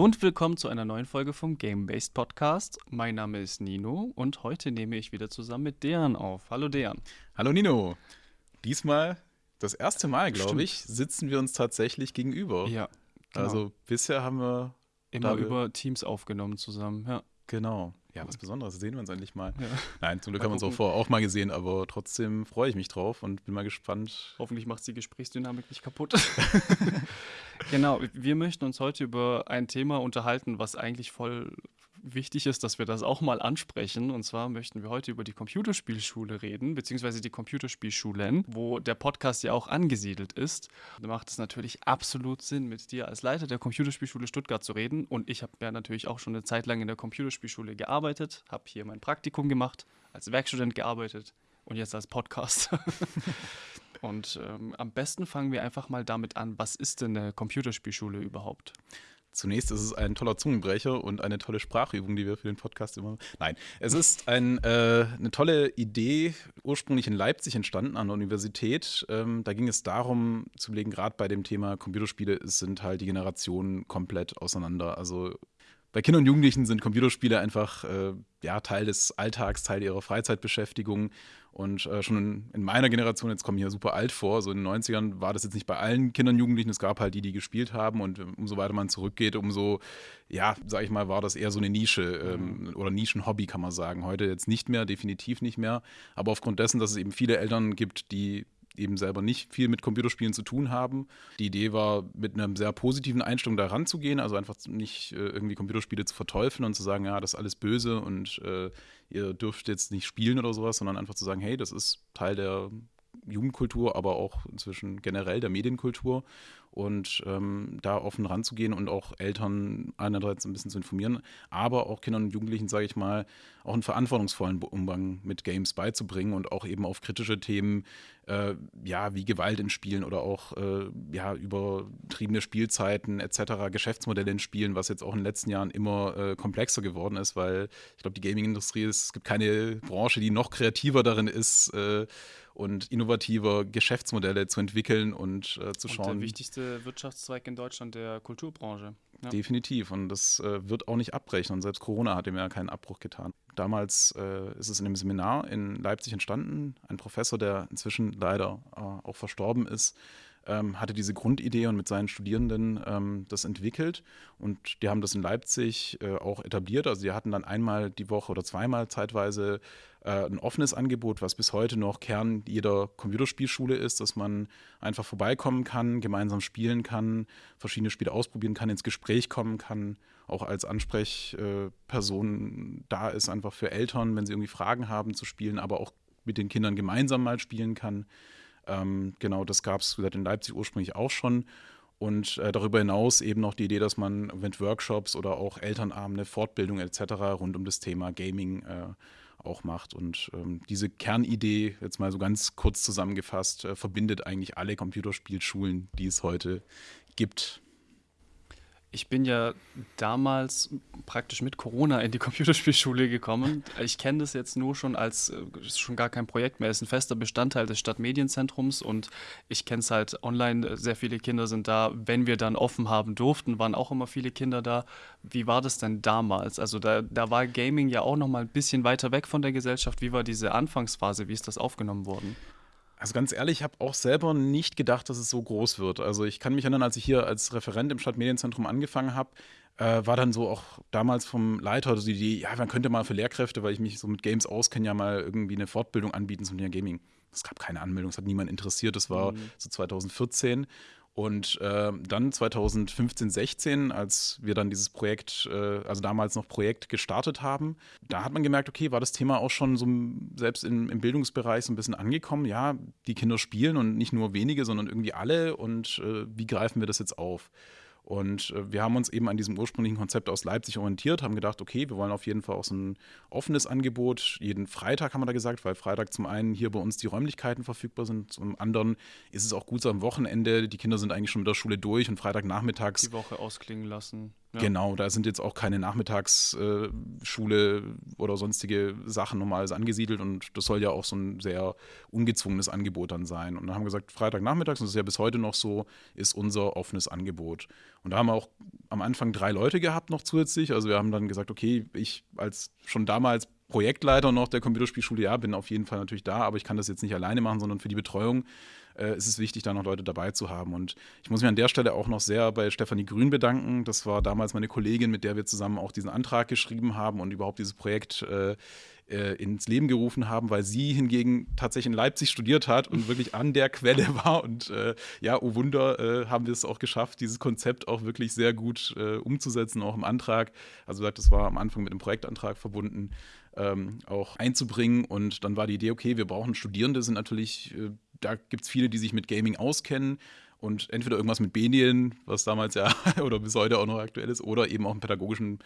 Hallo und willkommen zu einer neuen Folge vom Game-Based Podcast. Mein Name ist Nino und heute nehme ich wieder zusammen mit Dejan auf. Hallo Dejan. Hallo Nino. Diesmal, das erste Mal, glaube ich, sitzen wir uns tatsächlich gegenüber. Ja. Genau. Also bisher haben wir immer über Teams aufgenommen zusammen. Ja. Genau. Ja, was Besonderes, sehen wir uns endlich mal. Ja. Nein, zum Glück haben wir uns auch vorher auch mal gesehen, aber trotzdem freue ich mich drauf und bin mal gespannt. Hoffentlich macht die Gesprächsdynamik nicht kaputt. genau, wir möchten uns heute über ein Thema unterhalten, was eigentlich voll wichtig ist, dass wir das auch mal ansprechen. Und zwar möchten wir heute über die Computerspielschule reden, beziehungsweise die Computerspielschulen, wo der Podcast ja auch angesiedelt ist. Da macht es natürlich absolut Sinn, mit dir als Leiter der Computerspielschule Stuttgart zu reden. Und ich habe ja natürlich auch schon eine Zeit lang in der Computerspielschule gearbeitet, habe hier mein Praktikum gemacht, als Werkstudent gearbeitet und jetzt als Podcast. und ähm, am besten fangen wir einfach mal damit an, was ist denn eine Computerspielschule überhaupt? Zunächst ist es ein toller Zungenbrecher und eine tolle Sprachübung, die wir für den Podcast immer. Nein, es ist ein, äh, eine tolle Idee, ursprünglich in Leipzig entstanden an der Universität. Ähm, da ging es darum zu legen, gerade bei dem Thema Computerspiele sind halt die Generationen komplett auseinander. Also bei Kindern und Jugendlichen sind Computerspiele einfach äh, ja, Teil des Alltags, Teil ihrer Freizeitbeschäftigung. Und äh, schon in, in, meiner Generation, jetzt kommen hier super alt vor, so in den 90ern war das jetzt nicht bei allen Kindern und Jugendlichen, es gab halt die, die gespielt haben. Und umso weiter man zurückgeht, umso, ja, sag ich mal, war das eher so eine Nische ähm, mhm. oder Nischenhobby, kann man sagen. Heute jetzt nicht mehr, definitiv nicht mehr. Aber aufgrund dessen, dass es eben viele Eltern gibt, die eben selber nicht viel mit Computerspielen zu tun haben. Die Idee war, mit einer sehr positiven Einstellung da ranzugehen, also einfach nicht äh, irgendwie Computerspiele zu verteufeln und zu sagen, ja, das ist alles böse und äh, ihr dürft jetzt nicht spielen oder sowas, sondern einfach zu sagen, hey, das ist Teil der Jugendkultur, aber auch inzwischen generell der Medienkultur und ähm, da offen ranzugehen und auch Eltern einerseits ein bisschen zu informieren, aber auch Kindern und Jugendlichen, sage ich mal, auch einen verantwortungsvollen Umgang mit Games beizubringen und auch eben auf kritische Themen, äh, ja, wie Gewalt in Spielen oder auch äh, ja, übertriebene Spielzeiten etc., Geschäftsmodelle in Spielen, was jetzt auch in den letzten Jahren immer äh, komplexer geworden ist, weil ich glaube, die Gaming-Industrie, es gibt keine Branche, die noch kreativer darin ist, äh, und innovativer Geschäftsmodelle zu entwickeln und äh, zu schauen. Und der wichtigste Wirtschaftszweig in Deutschland der Kulturbranche. Ja. Definitiv. Und das äh, wird auch nicht abbrechen. Und selbst Corona hat ihm ja keinen Abbruch getan. Damals äh, ist es in einem Seminar in Leipzig entstanden. Ein Professor, der inzwischen leider äh, auch verstorben ist, ähm, hatte diese Grundidee und mit seinen Studierenden ähm, das entwickelt. Und die haben das in Leipzig äh, auch etabliert. Also die hatten dann einmal die Woche oder zweimal zeitweise äh, ein offenes Angebot, was bis heute noch Kern jeder Computerspielschule ist, dass man einfach vorbeikommen kann, gemeinsam spielen kann, verschiedene Spiele ausprobieren kann, ins Gespräch kommen kann, auch als Ansprechperson da ist, einfach für Eltern, wenn sie irgendwie Fragen haben zu spielen, aber auch mit den Kindern gemeinsam mal spielen kann. Ähm, genau, das gab es in Leipzig ursprünglich auch schon. Und äh, darüber hinaus eben noch die Idee, dass man mit Workshops oder auch Elternabende, Fortbildung etc. rund um das Thema Gaming äh, auch macht. Und ähm, diese Kernidee, jetzt mal so ganz kurz zusammengefasst, äh, verbindet eigentlich alle Computerspielschulen, die es heute gibt. Ich bin ja damals praktisch mit Corona in die Computerspielschule gekommen. Ich kenne das jetzt nur schon als, äh, schon gar kein Projekt mehr, ist ein fester Bestandteil des Stadtmedienzentrums und ich kenne es halt online, sehr viele Kinder sind da. Wenn wir dann offen haben durften, waren auch immer viele Kinder da. Wie war das denn damals? Also da, da war Gaming ja auch noch mal ein bisschen weiter weg von der Gesellschaft. Wie war diese Anfangsphase? Wie ist das aufgenommen worden? Also ganz ehrlich, ich habe auch selber nicht gedacht, dass es so groß wird. Also ich kann mich erinnern, als ich hier als Referent im Stadtmedienzentrum angefangen habe, äh, war dann so auch damals vom Leiter also die Idee, ja, man könnte mal für Lehrkräfte, weil ich mich so mit Games auskenne, ja mal irgendwie eine Fortbildung anbieten zum Thema Gaming. Es gab keine Anmeldung, es hat niemand interessiert. Das war mhm. so 2014. Und äh, dann 2015, 16, als wir dann dieses Projekt, äh, also damals noch Projekt gestartet haben, da hat man gemerkt, okay, war das Thema auch schon so selbst im, im Bildungsbereich so ein bisschen angekommen. Ja, die Kinder spielen und nicht nur wenige, sondern irgendwie alle. Und äh, wie greifen wir das jetzt auf? Und äh, wir haben uns eben an diesem ursprünglichen Konzept aus Leipzig orientiert, haben gedacht, okay, wir wollen auf jeden Fall auch so ein offenes Angebot. Jeden Freitag haben wir da gesagt, weil Freitag zum einen hier bei uns die Räumlichkeiten verfügbar sind, zum anderen ist es auch gut so am Wochenende. Die Kinder sind eigentlich schon mit der Schule durch und Freitagnachmittags. Die Woche ausklingen lassen. Genau, da sind jetzt auch keine Nachmittagsschule äh, oder sonstige Sachen normales angesiedelt und das soll ja auch so ein sehr ungezwungenes Angebot dann sein. Und dann haben wir gesagt, Freitagnachmittags, und das ist ja bis heute noch so, ist unser offenes Angebot. Und da haben wir auch am Anfang drei Leute gehabt noch zusätzlich. Also wir haben dann gesagt, okay, ich als schon damals Projektleiter noch der Computerspielschule, ja, bin auf jeden Fall natürlich da, aber ich kann das jetzt nicht alleine machen, sondern für die Betreuung äh, ist es wichtig, da noch Leute dabei zu haben. Und ich muss mich an der Stelle auch noch sehr bei Stefanie Grün bedanken. Das war damals meine Kollegin, mit der wir zusammen auch diesen Antrag geschrieben haben und überhaupt dieses Projekt äh, äh, ins Leben gerufen haben, weil sie hingegen tatsächlich in Leipzig studiert hat und wirklich an der Quelle war. Und äh, ja, oh Wunder, äh, haben wir es auch geschafft, dieses Konzept auch wirklich sehr gut äh, umzusetzen, auch im Antrag. Also das war am Anfang mit dem Projektantrag verbunden. Ähm, auch einzubringen. Und dann war die Idee, okay, wir brauchen Studierende, sind natürlich, äh, da gibt es viele, die sich mit Gaming auskennen und entweder irgendwas mit Medien, was damals ja oder bis heute auch noch aktuell ist, oder eben auch im pädagogischen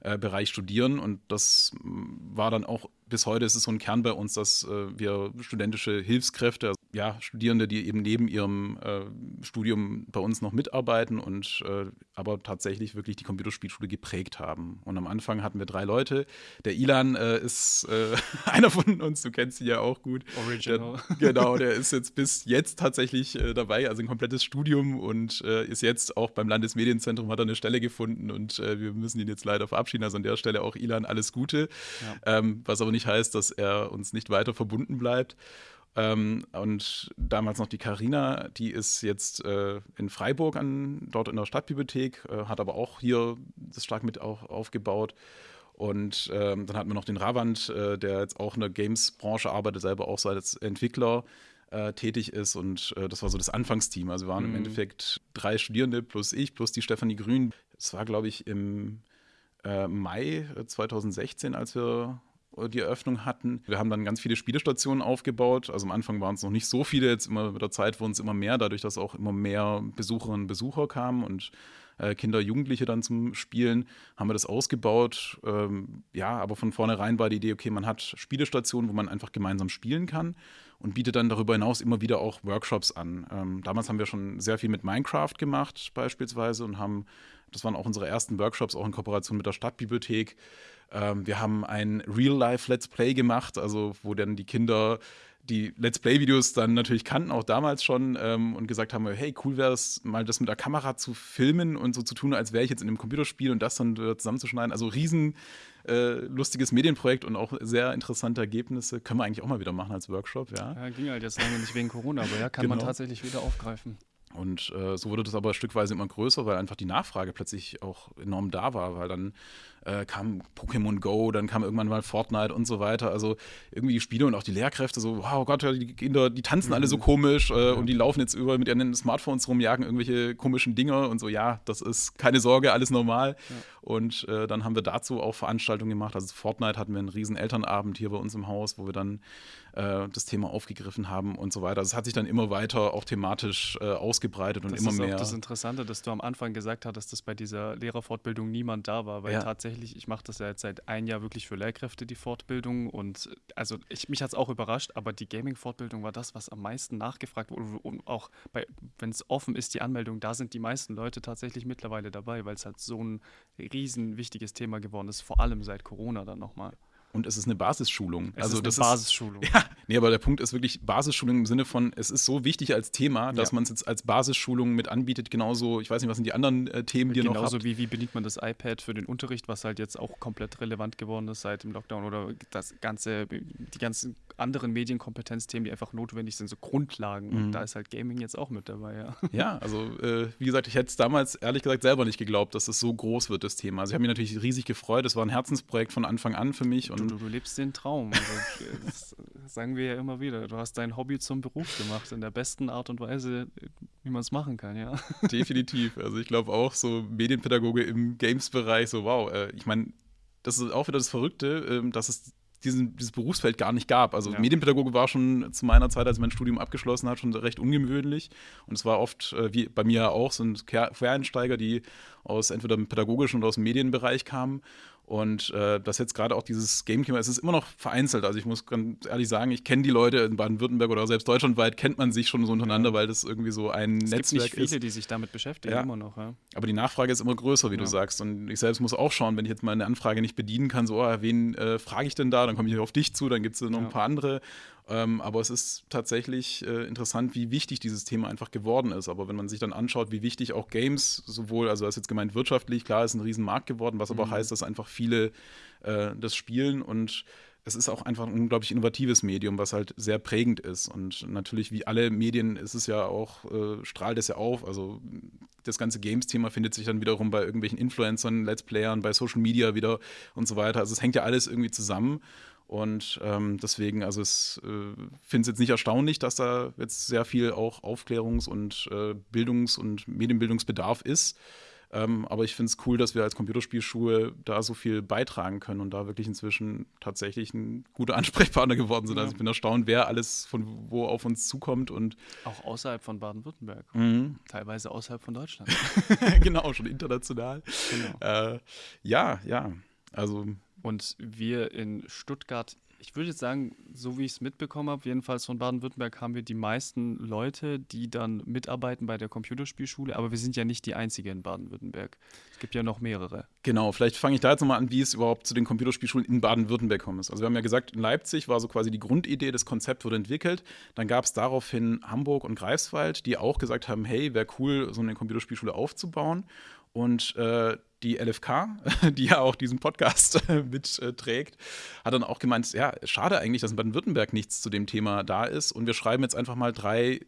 äh, Bereich studieren. Und das mm, war dann auch bis heute ist es so ein Kern bei uns, dass äh, wir studentische Hilfskräfte, also, ja, Studierende, die eben neben ihrem äh, Studium bei uns noch mitarbeiten und äh, aber tatsächlich wirklich die Computerspielschule geprägt haben. Und am Anfang hatten wir drei Leute. Der Ilan äh, ist äh, einer von uns, du kennst ihn ja auch gut. Original. Der, genau, der ist jetzt bis jetzt tatsächlich äh, dabei, also ein komplettes Studium und ist jetzt auch beim Landesmedienzentrum, hat er eine Stelle gefunden und wir müssen ihn jetzt leider verabschieden. Also an der Stelle auch Ilan alles Gute. Ja. Ähm, was aber nicht nicht heißt, dass er uns nicht weiter verbunden bleibt. Ähm, und damals noch die Karina, die ist jetzt äh, in Freiburg an, dort in der Stadtbibliothek, äh, hat aber auch hier das stark mit auch aufgebaut. Und ähm, dann hatten wir noch den Ravand, äh, der jetzt auch in der Games-Branche arbeitet, selber auch so als Entwickler äh, tätig ist. Und äh, das war so das Anfangsteam. Also wir waren mhm. im Endeffekt drei Studierende plus ich, plus die Stefanie Grün. Es war, glaube ich, im äh, Mai 2016, als wir die Eröffnung hatten. Wir haben dann ganz viele Spielestationen aufgebaut. Also am Anfang waren es noch nicht so viele, jetzt immer mit der Zeit wurden es immer mehr, dadurch, dass auch immer mehr Besucherinnen und Besucher kamen und äh, Kinder, Jugendliche dann zum Spielen, haben wir das ausgebaut. Ähm, ja, aber von vornherein war die Idee, okay, man hat Spielestationen, wo man einfach gemeinsam spielen kann und bietet dann darüber hinaus immer wieder auch Workshops an. Ähm, damals haben wir schon sehr viel mit Minecraft gemacht beispielsweise und haben, das waren auch unsere ersten Workshops, auch in Kooperation mit der Stadtbibliothek. Ähm, wir haben ein Real-Life-Let's Play gemacht, also wo dann die Kinder die Let's Play-Videos dann natürlich kannten, auch damals schon, ähm, und gesagt haben, hey, cool wäre es, mal das mit der Kamera zu filmen und so zu tun, als wäre ich jetzt in einem Computerspiel und das dann zusammenzuschneiden. Also riesen äh, lustiges Medienprojekt und auch sehr interessante Ergebnisse. Können wir eigentlich auch mal wieder machen als Workshop, ja. Ja, ging halt jetzt lange nicht wegen Corona, aber ja, kann genau. man tatsächlich wieder aufgreifen. Und äh, so wurde das aber stückweise immer größer, weil einfach die Nachfrage plötzlich auch enorm da war, weil dann äh, kam Pokémon Go, dann kam irgendwann mal Fortnite und so weiter. Also irgendwie die Spiele und auch die Lehrkräfte so, wow Gott, die Kinder, die tanzen mhm. alle so mhm. komisch äh, ja. und die laufen jetzt über mit ihren Smartphones rum, jagen irgendwelche komischen Dinge und so, ja, das ist keine Sorge, alles normal. Ja. Und äh, dann haben wir dazu auch Veranstaltungen gemacht. Also Fortnite hatten wir einen riesen Elternabend hier bei uns im Haus, wo wir dann äh, das Thema aufgegriffen haben und so weiter. Also es hat sich dann immer weiter auch thematisch äh, ausgebreitet und das immer mehr. Das ist das Interessante, dass du am Anfang gesagt hattest, dass bei dieser Lehrerfortbildung niemand da war, weil ja. tatsächlich, ich mache das ja jetzt seit einem Jahr wirklich für Lehrkräfte, die Fortbildung und also ich, mich hat es auch überrascht, aber die Gaming-Fortbildung war das, was am meisten nachgefragt wurde und auch wenn es offen ist, die Anmeldung, da sind die meisten Leute tatsächlich mittlerweile dabei, weil es halt so ein riesen wichtiges Thema geworden ist, vor allem seit Corona dann nochmal. Und es ist eine Basisschulung. Es also ist eine Basisschulung. Ist, ja, nee, aber der Punkt ist wirklich Basisschulung im Sinne von, es ist so wichtig als Thema, dass ja. man es jetzt als Basisschulung mit anbietet. Genauso, ich weiß nicht, was sind die anderen äh, Themen, die Genauso noch Genauso wie, wie bedient man das iPad für den Unterricht, was halt jetzt auch komplett relevant geworden ist seit dem Lockdown oder das ganze, die ganzen anderen Medienkompetenzthemen, die einfach notwendig sind, so Grundlagen. Mhm. Und da ist halt Gaming jetzt auch mit dabei, ja. Ja, also äh, wie gesagt, ich hätte es damals ehrlich gesagt selber nicht geglaubt, dass es so groß wird, das Thema. Also ich habe mich natürlich riesig gefreut. Es war ein Herzensprojekt von Anfang an für mich. Und du, du, du lebst den Traum. Also, das sagen wir ja immer wieder. Du hast dein Hobby zum Beruf gemacht, in der besten Art und Weise, wie man es machen kann, ja. Definitiv. Also ich glaube auch, so Medienpädagoge im Games-Bereich, so wow. Äh, ich meine, das ist auch wieder das Verrückte, äh, dass es diesen, dieses Berufsfeld gar nicht gab. Also ja. Medienpädagoge war schon zu meiner Zeit, als ich mein Studium abgeschlossen hat, schon recht ungewöhnlich. Und es war oft, äh, wie bei mir auch, so ein Quereinsteiger, die aus entweder dem pädagogischen oder aus dem Medienbereich kamen. Und äh, das jetzt gerade auch dieses Gamecube, es ist immer noch vereinzelt. Also ich muss ganz ehrlich sagen, ich kenne die Leute in Baden-Württemberg oder selbst deutschlandweit, kennt man sich schon so untereinander, ja. weil das irgendwie so ein es ist. Es gibt nicht viele, die sich damit beschäftigen, ja. immer noch. Ja. Aber die Nachfrage ist immer größer, wie du sagst. Und ich selbst muss auch schauen, wenn ich jetzt mal eine Anfrage nicht bedienen kann, so, oh, wen äh, frage ich denn da? Dann komme ich auf dich zu, dann gibt es noch ein paar andere. Ähm, aber es ist tatsächlich äh, interessant, wie wichtig dieses Thema einfach geworden ist. Aber wenn man sich dann anschaut, wie wichtig auch Games sowohl, also das ist jetzt gemeint wirtschaftlich, klar, ist ein Riesenmarkt geworden, was aber mhm. auch heißt, dass einfach viele äh, das spielen und es ist auch einfach ein unglaublich innovatives Medium, was halt sehr prägend ist. Und natürlich, wie alle Medien, ist es ja auch, äh, strahlt es ja auf. Also das ganze Games-Thema findet sich dann wiederum bei irgendwelchen Influencern, Let's Playern, bei Social Media wieder und so weiter. Also es hängt ja alles irgendwie zusammen. Und ähm, deswegen, also es äh, finde es jetzt nicht erstaunlich, dass da jetzt sehr viel auch Aufklärungs- und äh, Bildungs- und Medienbildungsbedarf ist. Ähm, aber ich finde es cool, dass wir als Computerspielschule da so viel beitragen können und da wirklich inzwischen tatsächlich ein guter Ansprechpartner geworden sind. Also ja. Also ich bin erstaunt, wer alles von wo auf uns zukommt und auch außerhalb von Baden-Württemberg, mhm. teilweise außerhalb von Deutschland. genau, schon international. Genau. Äh, ja, ja. Also und wir in Stuttgart, ich würde jetzt sagen, so wie ich es mitbekommen habe, jedenfalls von Baden-Württemberg haben wir die meisten Leute, die dann mitarbeiten bei der Computerspielschule, aber wir sind ja nicht die einzige in Baden-Württemberg. Es gibt ja noch mehrere. Genau, vielleicht fange ich da jetzt nochmal an, wie es überhaupt zu den Computerspielschulen in Baden-Württemberg kommt. Also wir haben ja gesagt, in Leipzig war so quasi die Grundidee, das Konzept wurde entwickelt. Dann gab es daraufhin Hamburg und Greifswald, die auch gesagt haben, hey, wäre cool, so eine Computerspielschule aufzubauen. Und äh, die LFK, die ja auch diesen Podcast mitträgt, hat dann auch gemeint, ja, schade eigentlich, dass in Baden-Württemberg nichts zu dem Thema da ist. Und wir schreiben jetzt einfach mal drei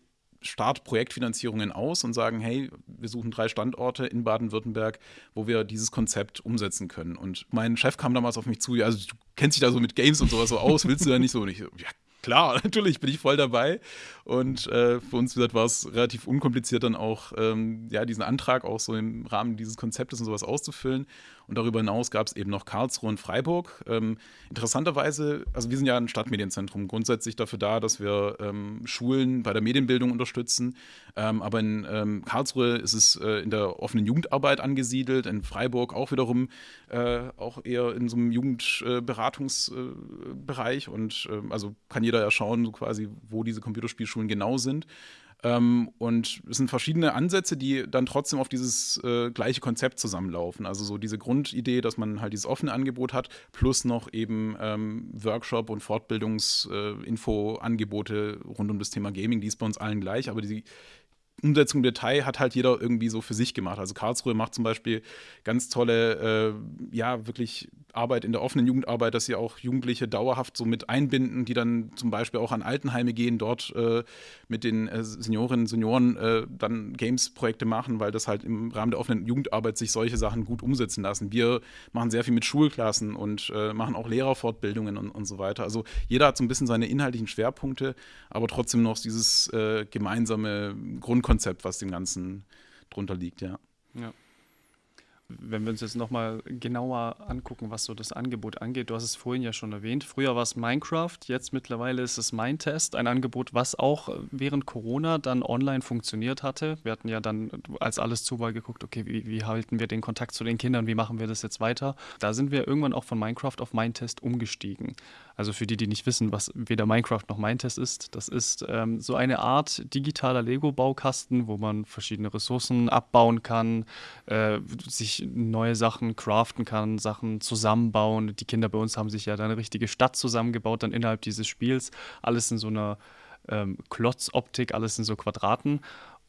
Startprojektfinanzierungen aus und sagen, hey, wir suchen drei Standorte in Baden-Württemberg, wo wir dieses Konzept umsetzen können. Und mein Chef kam damals auf mich zu, ja, also du kennst dich da so mit Games und sowas so aus, willst du da nicht so? Und ich, ja, klar, natürlich bin ich voll dabei. Und äh, für uns, war es relativ unkompliziert, dann auch ähm, ja, diesen Antrag auch so im Rahmen dieses Konzeptes und sowas auszufüllen. Und darüber hinaus gab es eben noch Karlsruhe und Freiburg. Ähm, interessanterweise, also wir sind ja ein Stadtmedienzentrum, grundsätzlich dafür da, dass wir ähm, Schulen bei der Medienbildung unterstützen. Ähm, aber in ähm, Karlsruhe ist es äh, in der offenen Jugendarbeit angesiedelt, in Freiburg auch wiederum äh, auch eher in so einem Jugendberatungsbereich. Äh, und ähm, also kann jeder ja schauen, so quasi, wo diese Computerspielschulen genau sind. Ähm, und es sind verschiedene Ansätze, die dann trotzdem auf dieses äh, gleiche Konzept zusammenlaufen. Also so diese Grundidee, dass man halt dieses offene Angebot hat, plus noch eben ähm, Workshop- und Fortbildungsinfo-Angebote äh, rund um das Thema Gaming, die ist bei uns allen gleich, aber die Umsetzung im Detail hat halt jeder irgendwie so für sich gemacht. Also Karlsruhe macht zum Beispiel ganz tolle, äh, ja, wirklich Arbeit in der offenen Jugendarbeit, dass sie auch Jugendliche dauerhaft so mit einbinden, die dann zum Beispiel auch an Altenheime gehen, dort äh, mit den äh, Seniorinnen und Senioren äh, dann Games-Projekte machen, weil das halt im Rahmen der offenen Jugendarbeit sich solche Sachen gut umsetzen lassen. Wir machen sehr viel mit Schulklassen und äh, machen auch Lehrerfortbildungen und, und so weiter. Also jeder hat so ein bisschen seine inhaltlichen Schwerpunkte, aber trotzdem noch dieses äh, gemeinsame Grundkonzept Konzept, was dem Ganzen drunter liegt, ja. Ja. Wenn wir uns jetzt nochmal genauer angucken, was so das Angebot angeht, du hast es vorhin ja schon erwähnt. Früher war es Minecraft, jetzt mittlerweile ist es Mindtest, ein Angebot, was auch während Corona dann online funktioniert hatte. Wir hatten ja dann, als alles zu war, geguckt, okay, wie, wie halten wir den Kontakt zu den Kindern, wie machen wir das jetzt weiter? Da sind wir irgendwann auch von Minecraft auf Mindtest umgestiegen. Also für die, die nicht wissen, was weder Minecraft noch Mindtest ist, das ist ähm, so eine Art digitaler Lego-Baukasten, wo man verschiedene Ressourcen abbauen kann, äh, sich neue Sachen craften kann, Sachen zusammenbauen. Die Kinder bei uns haben sich ja dann eine richtige Stadt zusammengebaut, dann innerhalb dieses Spiels. Alles in so einer ähm, Klotzoptik, alles in so Quadraten.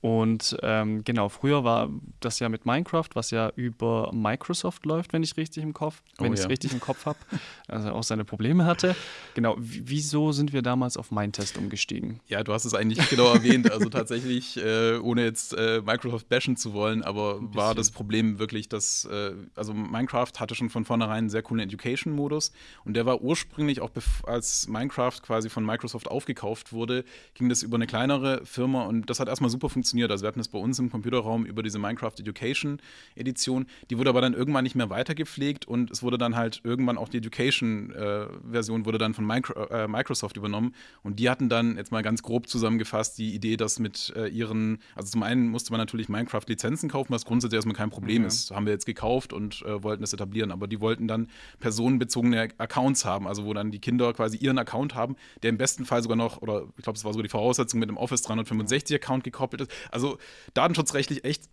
Und ähm, genau, früher war das ja mit Minecraft, was ja über Microsoft läuft, wenn ich richtig im Kopf, wenn oh, ich es ja. richtig im Kopf habe, also auch seine Probleme hatte. Genau, wieso sind wir damals auf Mindtest umgestiegen? Ja, du hast es eigentlich genau erwähnt. Also tatsächlich, äh, ohne jetzt äh, Microsoft bashen zu wollen, aber war das Problem wirklich, dass äh, also Minecraft hatte schon von vornherein einen sehr coolen Education-Modus und der war ursprünglich auch als Minecraft quasi von Microsoft aufgekauft wurde, ging das über eine kleinere Firma und das hat erstmal super funktioniert funktioniert. Also wir hatten das bei uns im Computerraum über diese Minecraft Education Edition. Die wurde aber dann irgendwann nicht mehr weitergepflegt und es wurde dann halt irgendwann auch die Education-Version äh, wurde dann von Micro, äh, Microsoft übernommen. Und die hatten dann jetzt mal ganz grob zusammengefasst die Idee, dass mit äh, ihren, also zum einen musste man natürlich Minecraft-Lizenzen kaufen, was grundsätzlich erstmal kein Problem ja. ist. Haben wir jetzt gekauft und äh, wollten es etablieren. Aber die wollten dann personenbezogene Accounts haben, also wo dann die Kinder quasi ihren Account haben, der im besten Fall sogar noch, oder ich glaube, es war sogar die Voraussetzung mit dem Office 365-Account gekoppelt ist. Also datenschutzrechtlich echt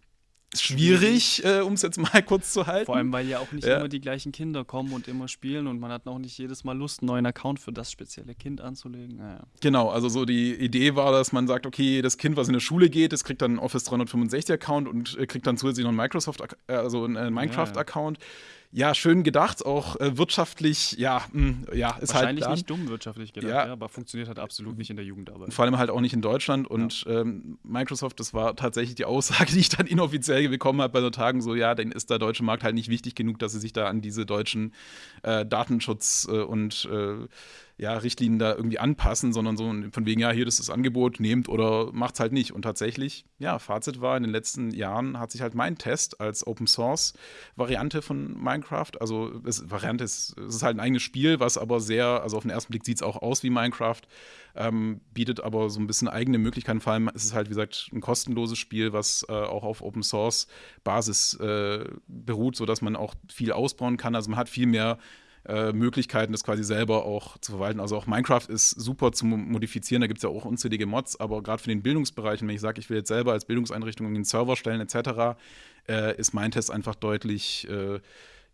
schwierig, äh, um es jetzt mal kurz zu halten. Vor allem, weil ja auch nicht ja. immer die gleichen Kinder kommen und immer spielen und man hat auch nicht jedes Mal Lust, einen neuen Account für das spezielle Kind anzulegen. Naja. Genau, also so die Idee war, dass man sagt, okay, das Kind, was in der Schule geht, das kriegt dann einen Office 365 Account und äh, kriegt dann zusätzlich noch einen Microsoft, äh, also einen äh, Minecraft Account. Ja, ja ja, schön gedacht, auch äh, wirtschaftlich, ja, mh, hm, ja, ist halt Wahrscheinlich halt nicht dumm wirtschaftlich gedacht, ja. ja. aber funktioniert halt absolut nicht in der Jugendarbeit. Vor allem halt auch nicht in Deutschland und ja. ähm, Microsoft, das war tatsächlich die Aussage, die ich dann inoffiziell bekommen habe bei so Tagen, so, ja, dann ist der deutsche Markt halt nicht wichtig genug, dass sie sich da an diese deutschen äh, Datenschutz- äh, und äh, ja, Richtlinien da irgendwie anpassen, sondern so von wegen, ja, hier das ist das Angebot, nehmt oder macht es halt nicht. Und tatsächlich, ja, Fazit war, in den letzten Jahren hat sich halt mein Test als Open Source Variante von Minecraft, also es, Variante ist, es ist halt ein eigenes Spiel, was aber sehr, also auf den ersten Blick sieht es auch aus wie Minecraft, ähm, bietet aber so ein bisschen eigene Möglichkeiten. Vor allem ist es halt, wie gesagt, ein kostenloses Spiel, was äh, auch auf Open Source Basis äh, beruht, sodass man auch viel ausbauen kann. Also man hat viel mehr äh, Möglichkeiten, das quasi selber auch zu verwalten. Also auch Minecraft ist super zu modifizieren, da gibt es ja auch unzählige Mods, aber gerade für den Bildungsbereich, wenn ich sage, ich will jetzt selber als Bildungseinrichtung einen Server stellen etc., äh, ist Test einfach deutlich äh,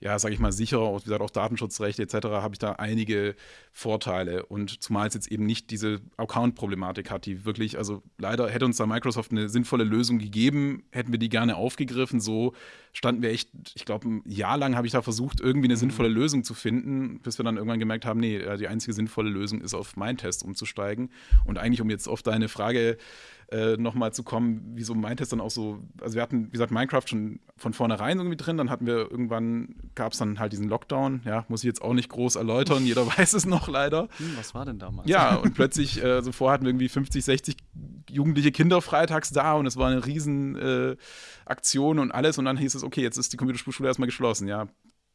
ja, sage ich mal, sicherer, wie gesagt, auch Datenschutzrechte etc., habe ich da einige Vorteile. Und zumal es jetzt eben nicht diese Account-Problematik hat, die wirklich, also leider hätte uns da Microsoft eine sinnvolle Lösung gegeben, hätten wir die gerne aufgegriffen. So standen wir echt, ich glaube, ein Jahr lang habe ich da versucht, irgendwie eine mhm. sinnvolle Lösung zu finden, bis wir dann irgendwann gemerkt haben, nee, die einzige sinnvolle Lösung ist, auf meinen Test umzusteigen. Und eigentlich, um jetzt auf deine Frage äh, nochmal zu kommen, wieso meint es dann auch so, also wir hatten, wie gesagt, Minecraft schon von vornherein irgendwie drin, dann hatten wir irgendwann, gab es dann halt diesen Lockdown, ja, muss ich jetzt auch nicht groß erläutern, jeder weiß es noch leider. Hm, was war denn damals? Ja, und plötzlich, äh, so vorher hatten wir irgendwie 50, 60 jugendliche Kinder freitags da und es war eine riesen äh, Aktion und alles und dann hieß es, okay, jetzt ist die Computerspielschule erstmal geschlossen, ja,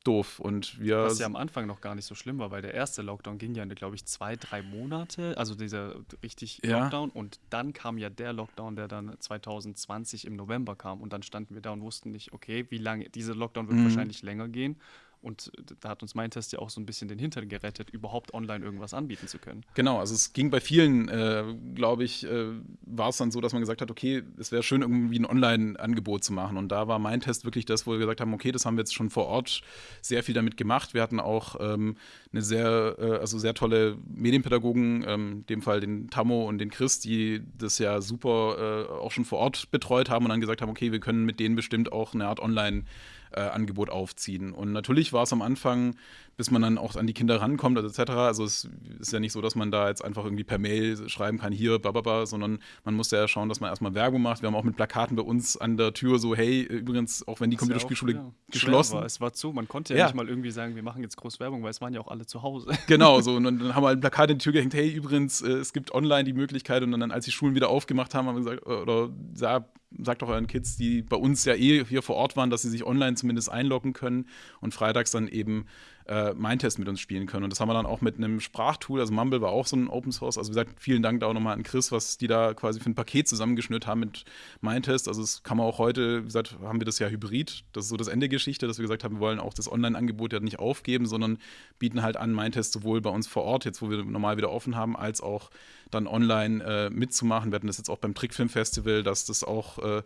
doof. Und wir Was ja am Anfang noch gar nicht so schlimm war, weil der erste Lockdown ging ja, glaube ich, zwei, drei Monate, also dieser richtig ja. Lockdown. Und dann kam ja der Lockdown, der dann 2020 im November kam. Und dann standen wir da und wussten nicht, okay, wie lange, dieser Lockdown wird mhm. wahrscheinlich länger gehen. Und da hat uns mein Test ja auch so ein bisschen den Hintern gerettet, überhaupt online irgendwas anbieten zu können. Genau, also es ging bei vielen, äh, glaube ich, äh, war es dann so, dass man gesagt hat, okay, es wäre schön, irgendwie ein Online-Angebot zu machen. Und da war mein Test wirklich das, wo wir gesagt haben, okay, das haben wir jetzt schon vor Ort sehr viel damit gemacht. Wir hatten auch ähm, eine sehr, äh, also sehr tolle Medienpädagogen, ähm, in dem Fall den Tammo und den Chris, die das ja super äh, auch schon vor Ort betreut haben und dann gesagt haben, okay, wir können mit denen bestimmt auch eine Art Online- äh, Angebot aufziehen. Und natürlich war es am Anfang, bis man dann auch an die Kinder rankommt, also etc. Also es ist ja nicht so, dass man da jetzt einfach irgendwie per Mail schreiben kann, hier, bababa, sondern man muss ja schauen, dass man erstmal Werbung macht. Wir haben auch mit Plakaten bei uns an der Tür so, hey, übrigens, auch wenn die Computerspielschule ja ja, geschlossen war. Es war zu, man konnte ja, ja, nicht mal irgendwie sagen, wir machen jetzt groß Werbung, weil es waren ja auch alle zu Hause. Genau, so. Und dann haben wir ein Plakat in die Tür gehängt, hey, übrigens, äh, es gibt online die Möglichkeit. Und dann, als die Schulen wieder aufgemacht haben, haben wir gesagt, oder ja, sagt doch euren Kids, die bei uns ja eh hier vor Ort waren, dass sie sich online zumindest einloggen können und freitags dann eben äh, Mindtest mit uns spielen können. Und das haben wir dann auch mit einem Sprachtool, also Mumble war auch so ein Open Source. Also wie gesagt, vielen Dank da auch nochmal an Chris, was die da quasi für ein Paket zusammengeschnürt haben mit Mindtest. Also das kann man auch heute, wie gesagt, haben wir das ja hybrid. Das ist so das Ende der Geschichte, dass wir gesagt haben, wir wollen auch das Online-Angebot ja nicht aufgeben, sondern bieten halt an, Mindtest sowohl bei uns vor Ort, jetzt wo wir normal wieder offen haben, als auch dann online äh, mitzumachen. Wir hatten das jetzt auch beim Trickfilm-Festival, dass das auch, äh,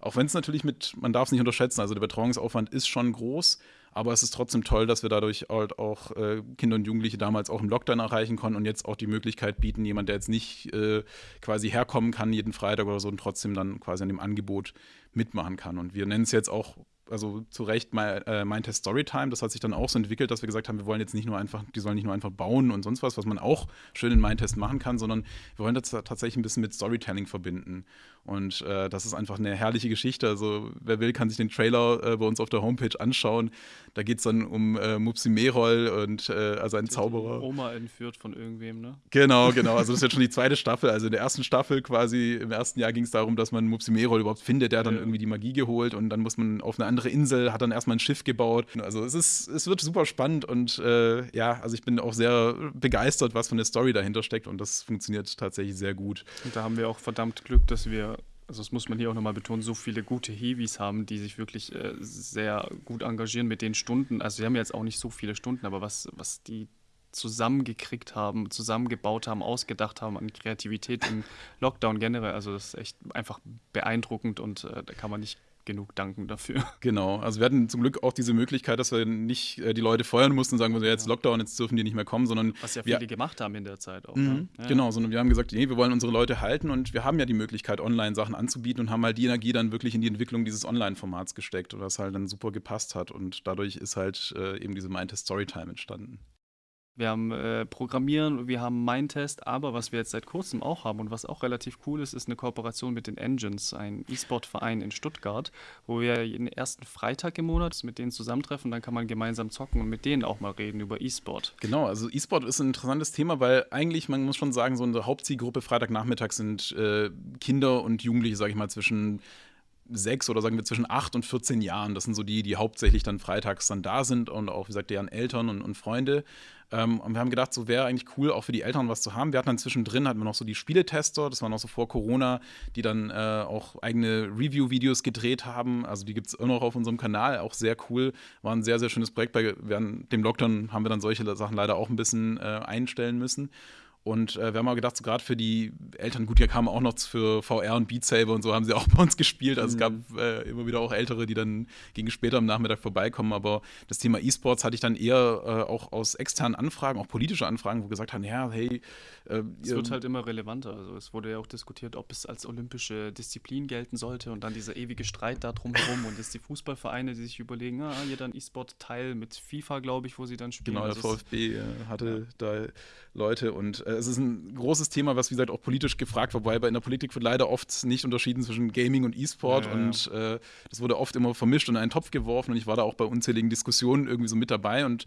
auch wenn es natürlich mit, man darf es nicht unterschätzen, also der Betreuungsaufwand ist schon groß, aber es ist trotzdem toll, dass wir dadurch halt auch äh, Kinder und Jugendliche damals auch im Lockdown erreichen konnten und jetzt auch die Möglichkeit bieten, jemand, der jetzt nicht äh, quasi herkommen kann jeden Freitag oder so und trotzdem dann quasi an dem Angebot mitmachen kann. Und wir nennen es jetzt auch also zu Recht mein, äh, mein Test Storytime. Das hat sich dann auch so entwickelt, dass wir gesagt haben, wir wollen jetzt nicht nur einfach, die sollen nicht nur einfach bauen und sonst was, was man auch schön in Mindtest machen kann, sondern wir wollen das tatsächlich ein bisschen mit Storytelling verbinden. Und äh, das ist einfach eine herrliche Geschichte. Also wer will, kann sich den Trailer äh, bei uns auf der Homepage anschauen. Da geht es dann um äh, Mupsi Merol und äh, also ein Zauberer. Oma entführt von irgendwem, ne? Genau, genau. Also das ist jetzt schon die zweite Staffel. Also in der ersten Staffel quasi, im ersten Jahr ging es darum, dass man Mupsi Merol überhaupt findet. Der hat dann ja. irgendwie die Magie geholt und dann muss man auf eine andere Insel, hat dann erstmal ein Schiff gebaut. Also es ist, es wird super spannend und äh, ja, also ich bin auch sehr begeistert, was von der Story dahinter steckt und das funktioniert tatsächlich sehr gut. Und da haben wir auch verdammt Glück, dass wir also das muss man hier auch nochmal betonen, so viele gute Heavies haben, die sich wirklich äh, sehr gut engagieren mit den Stunden. Also sie haben jetzt auch nicht so viele Stunden, aber was, was die zusammengekriegt haben, zusammengebaut haben, ausgedacht haben an Kreativität im Lockdown generell, also das ist echt einfach beeindruckend und äh, da kann man nicht genug danken dafür. Genau, also wir hatten zum Glück auch diese Möglichkeit, dass wir nicht äh, die Leute feuern mussten und sagen, wir jetzt. Lockdown, jetzt dürfen die nicht mehr kommen, sondern was ja viele wir, gemacht haben in der Zeit auch. Mhm, ja. Genau, sondern wir haben gesagt, nee, wir wollen unsere Leute halten und wir haben ja die Möglichkeit, online Sachen anzubieten und haben halt die Energie dann wirklich in die Entwicklung dieses Online-Formats gesteckt, was halt dann super gepasst hat und dadurch ist halt äh, eben diese Mindtest Storytime entstanden. Wir haben äh, Programmieren, wir haben Mindtest, aber was wir jetzt seit kurzem auch haben und was auch relativ cool ist, ist eine Kooperation mit den Engines, ein E-Sport-Verein in Stuttgart, wo wir jeden ersten Freitag im Monat mit denen zusammentreffen, dann kann man gemeinsam zocken und mit denen auch mal reden über E-Sport. Genau, also E-Sport ist ein interessantes Thema, weil eigentlich, man muss schon sagen, so unsere Hauptzielgruppe Freitagnachmittag sind äh, Kinder und Jugendliche, sage ich mal, zwischen sechs oder sagen wir zwischen acht und 14 Jahren. Das sind so die, die hauptsächlich dann freitags dann da sind und auch, wie gesagt, deren Eltern und, und Freunde. Ähm, und wir haben gedacht, so wäre eigentlich cool, auch für die Eltern was zu haben. Wir hatten dann zwischendrin hatten wir noch so die Spieletester, das war noch so vor Corona, die dann äh, auch eigene Review-Videos gedreht haben. Also die gibt es immer noch auf unserem Kanal, auch sehr cool. War ein sehr, sehr schönes Projekt. Bei während dem Lockdown haben wir dann solche Sachen leider auch ein bisschen äh, einstellen müssen. Und äh, wir haben mal gedacht, so gerade für die Eltern, gut, hier kamen auch noch für VR und Beat Saber und so haben sie auch bei uns gespielt. Also mhm. es gab mhm. äh, immer wieder auch Ältere, die dann gegen später am Nachmittag vorbeikommen. Aber das Thema E-Sports hatte ich dann eher äh, auch aus externen Anfragen, auch politische Anfragen, wo gesagt haben, ja, hey. Äh, es wird halt immer relevanter. Also es wurde ja auch diskutiert, ob es als olympische Disziplin gelten sollte und dann dieser ewige Streit da drumherum und jetzt die Fußballvereine, die sich überlegen, ah, hier dann E-Sport-Teil mit FIFA, glaube ich, wo sie dann spielen. Genau, der also VfB äh, hatte ja. da Leute und es ist ein großes Thema, was wie gesagt auch politisch gefragt war, wobei in der Politik wird leider oft nicht unterschieden zwischen Gaming und E-Sport ja, ja. und äh, das wurde oft immer vermischt und in einen Topf geworfen und ich war da auch bei unzähligen Diskussionen irgendwie so mit dabei und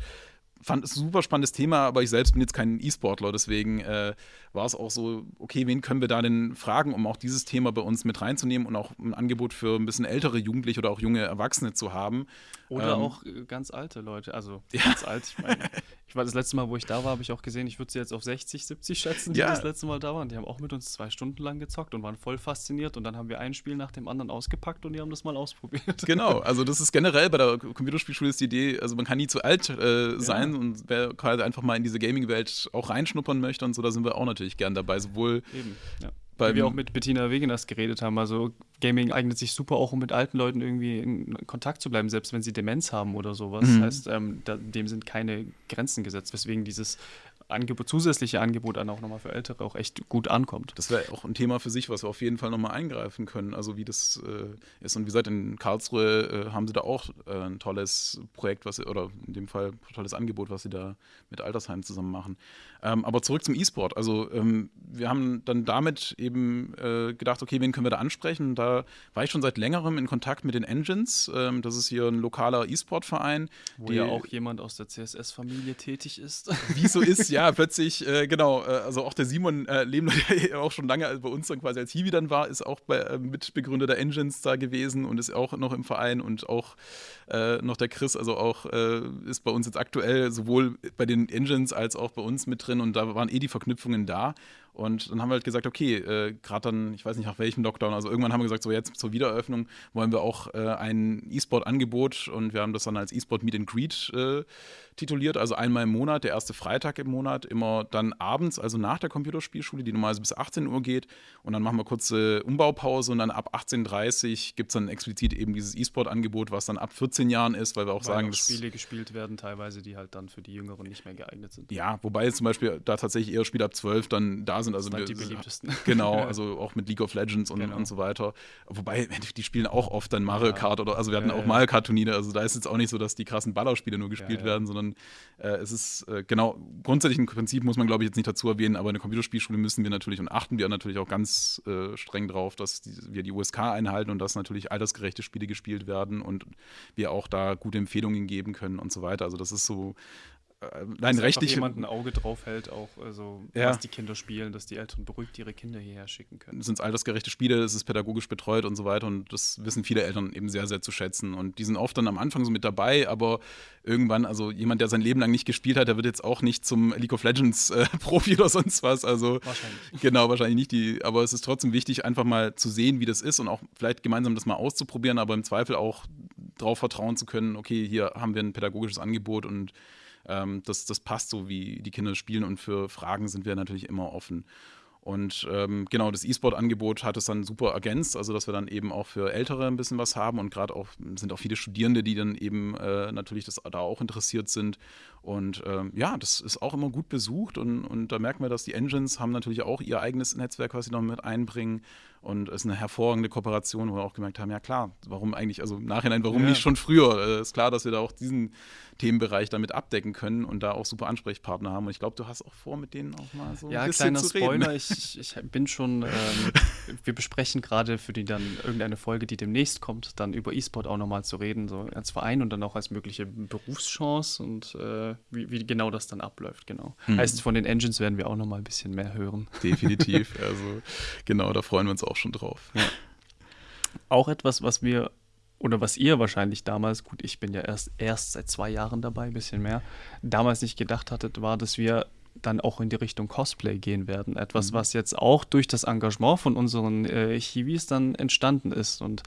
fand es ein super spannendes Thema, aber ich selbst bin jetzt kein E-Sportler, deswegen äh, war es auch so, okay, wen können wir da denn fragen, um auch dieses Thema bei uns mit reinzunehmen und auch ein Angebot für ein bisschen ältere Jugendliche oder auch junge Erwachsene zu haben. Oder ähm, auch äh, ganz alte Leute, also ja. ganz alt, ich meine, ich war das letzte Mal, wo ich da war, habe ich auch gesehen, ich würde sie jetzt auf 60, 70 schätzen, die ja. das letzte Mal da waren. Die haben auch mit uns zwei Stunden lang gezockt und waren voll fasziniert und dann haben wir ein Spiel nach dem anderen ausgepackt und die haben das mal ausprobiert. Genau, also das ist generell bei der Computerspielschule ist die Idee, also man kann nie zu alt äh, sein ja. und wer quasi einfach mal in diese Gaming-Welt auch reinschnuppern möchte und so, da sind wir auch natürlich gern dabei, sowohl Eben, ja. Wie wir auch mit Bettina Wegeners geredet haben. Also Gaming eignet sich super auch, um mit alten Leuten irgendwie in Kontakt zu bleiben, selbst wenn sie Demenz haben oder sowas. Mhm. Das heißt, ähm, da, dem sind keine Grenzen gesetzt, weswegen dieses Angebot, zusätzliche Angebot dann auch nochmal für Ältere auch echt gut ankommt. Das wäre auch ein Thema für sich, was wir auf jeden Fall nochmal eingreifen können. Also wie das äh, ist. Und wie gesagt, in Karlsruhe äh, haben sie da auch äh, ein tolles Projekt, was sie, oder in dem Fall ein tolles Angebot, was sie da mit Altersheimen zusammen machen. Ähm, aber zurück zum E-Sport. Also ähm, wir haben dann damit eben äh, gedacht, okay, wen können wir da ansprechen? Da war ich schon seit längerem in Kontakt mit den Engines. Ähm, das ist hier ein lokaler E-Sport-Verein. Wo ja auch jemand aus der CSS-Familie tätig ist. Wie so ist, ja ja, plötzlich, äh, genau, äh, also auch der Simon äh, Lehmler, der auch schon lange bei uns dann quasi als Hiwi dann war, ist auch bei, äh, Mitbegründer der Engines da gewesen und ist auch noch im Verein und auch äh, noch der Chris, also auch äh, ist bei uns jetzt aktuell sowohl bei den Engines als auch bei uns mit drin und da waren eh die Verknüpfungen da. Und dann haben wir halt gesagt, okay, äh, gerade dann, ich weiß nicht nach welchem Lockdown, also irgendwann haben wir gesagt, so jetzt zur Wiedereröffnung wollen wir auch äh, ein E-Sport-Angebot und wir haben das dann als E-Sport Meet and Greet äh, tituliert, also einmal im Monat, der erste Freitag im Monat, immer dann abends, also nach der Computerspielschule, die normalerweise bis 18 Uhr geht. Und dann machen wir kurze Umbaupause und dann ab 18.30 Uhr gibt es dann explizit eben dieses E-Sport-Angebot, was dann ab 14 Jahren ist, weil wir auch weil sagen, auch Spiele gespielt werden, teilweise, die halt dann für die Jüngeren nicht mehr geeignet sind. Ja, wobei zum Beispiel da tatsächlich eher Spiele ab 12 dann da da sind. Also das sind die beliebtesten. Genau, also auch mit League of Legends und, Genau. und so weiter. Wobei, die spielen auch oft dann Mario. Kart oder, also wir hatten auch. Mario Kart-Turniere, also da ist jetzt auch nicht so, dass die krassen Ballerspiele nur gespielt werden, sondern äh, es ist, äh, genau, grundsätzlich ein Prinzip muss man, glaube ich, jetzt nicht dazu erwähnen, aber in der Computerspielschule müssen wir natürlich und achten wir natürlich auch ganz äh, streng drauf, dass die, wir die USK einhalten und dass natürlich altersgerechte Spiele gespielt werden und wir auch da gute Empfehlungen geben können und so weiter. Also das ist so nein, Dass rechtlich. jemand ein Auge drauf hält, auch also, Ja. was die Kinder spielen, dass die Eltern beruhigt ihre Kinder hierher schicken können. sind es altersgerechte Spiele, es ist pädagogisch betreut und so weiter und das wissen viele Eltern eben sehr, sehr zu schätzen und die sind oft dann am Anfang so mit dabei, aber irgendwann, also jemand, der sein Leben lang nicht gespielt hat, der wird jetzt auch nicht zum League of Legends äh, Profi oder sonst was, also Wahrscheinlich. genau, wahrscheinlich nicht die, aber es ist trotzdem wichtig, einfach mal zu sehen, wie das ist und auch vielleicht gemeinsam das mal auszuprobieren, aber im Zweifel auch darauf vertrauen zu können, okay, hier haben wir ein pädagogisches Angebot und ähm, das, das passt so, wie die Kinder spielen und für Fragen sind wir natürlich immer offen. Und ähm, genau, das E-Sport-Angebot hat es dann super ergänzt, also dass wir dann eben auch für Ältere ein bisschen was haben und gerade auch sind auch viele Studierende, die dann eben äh, natürlich das, da auch interessiert sind. Und ähm, ja, das ist auch immer gut besucht und, und da merken wir, dass die Engines haben natürlich auch ihr eigenes Netzwerk, was sie noch mit einbringen. Und es ist eine hervorragende Kooperation, wo wir auch gemerkt haben, ja klar, warum eigentlich, also im Nachhinein, warum Ja. nicht schon früher? Äh, ist klar, dass wir da auch diesen Themenbereich damit abdecken können und da auch super Ansprechpartner haben. Und ich glaube, du hast auch vor, mit denen auch mal so Ja, ein bisschen kleiner zu reden. Spoiler, ich, ich bin schon, ähm, wir besprechen gerade für die dann irgendeine Folge, die demnächst kommt, dann über E-Sport auch nochmal zu reden, so als Verein und dann auch als mögliche Berufschance und äh, wie, wie genau das dann abläuft, genau. Mhm. Heißt, von den Engines werden wir auch nochmal ein bisschen mehr hören. Definitiv. Also genau, da freuen wir uns auch schon drauf. Auch etwas, was wir oder was ihr wahrscheinlich damals, gut, ich bin ja erst, erst seit zwei Jahren dabei, ein bisschen mehr, damals nicht gedacht hattet, war, dass wir dann auch in die Richtung Cosplay gehen werden. Etwas, Mhm. was jetzt auch durch das Engagement von unseren äh, Chivis dann entstanden ist. Und